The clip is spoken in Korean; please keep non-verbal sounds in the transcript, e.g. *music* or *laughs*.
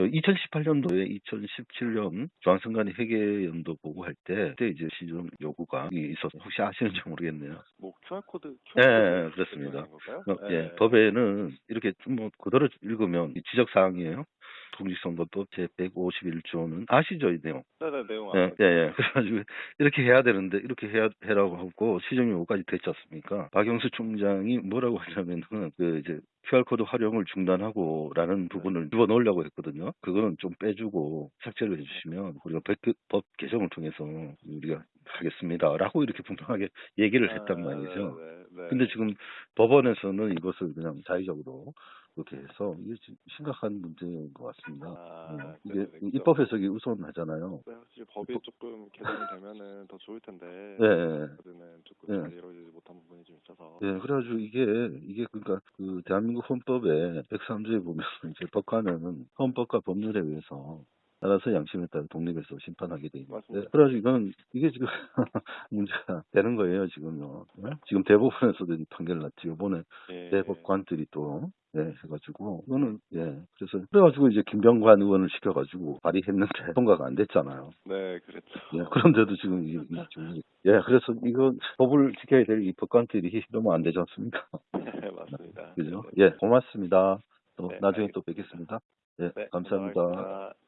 저 2018년도에 2017년 중앙선관위 회계연도 보고할 때 그때 이제 시정 요구가 있어서 혹시 아시는지 모르겠네요. 뭐 QR 코드 예, 예, 예, 그렇습니다. 어, 예, 법에는 이렇게 좀 뭐 그대로 읽으면 이 지적 사항이에요. 공직선거법 제 151조는 아시죠 이 내용? 네네 내용 예. 예, 예. *laughs* 그래가지고 이렇게 해야 되는데 이렇게 해야 해라고 하고 시정 요구까지 됐지 않습니까? 박영수 총장이 뭐라고 하냐면은 그 이제 QR 코드 활용을 중단하고 라는 부분을 집어넣으려고 했거든요. 그거는 좀 빼주고 삭제를 해주시면 우리가 법, 법 개정을 통해서 우리가 하겠습니다 라고 이렇게 분명하게 얘기를 했단 말이죠. 아, 네, 네. 근데 지금 법원에서는 이것을 그냥 자의적으로 그렇게 해서 이게 지- 심각한 문제인 것 같습니다. 아, 예, 이게 네네, 그죠. 입법 해석이 우선하잖아요. 네, 확실히 법이 조금 개정이 되면은 더 좋을 텐데 예, 예. 그는 조금 예. 잘 이루어지지 못한 부분이 좀 있어서 예, 그래가지고 이게, 이게 그러니까 그 대한민국 헌법에 103조에 보면 이제 법관은 헌법과 법률에 의해서 따라서 양심에 따라 독립해서 심판하게 돼 있는데. 그래가지고 이건 이게 지금 *laughs* 문제가 되는 거예요 지금요. 예? 지금 대법원에서도 이 판결 났지 이번에 예. 대법관들이 또 예, 해가지고 이거는 예 그래서 그래가지고 이제 김병관 의원을 시켜가지고 발의했는데 *laughs* 통과가 안 됐잖아요. 네, 그랬죠. 예, 그런데도 지금 이, 이 지금 예 그래서 이거 법을 지켜야 될 이 법관들이 너무 안 되지 않습니까? *laughs* 네, 맞습니다. 그죠? 네. 예 고맙습니다. 또 네, 나중에 알겠습니다. 또 뵙겠습니다. 예 네, 감사합니다. 네. 예.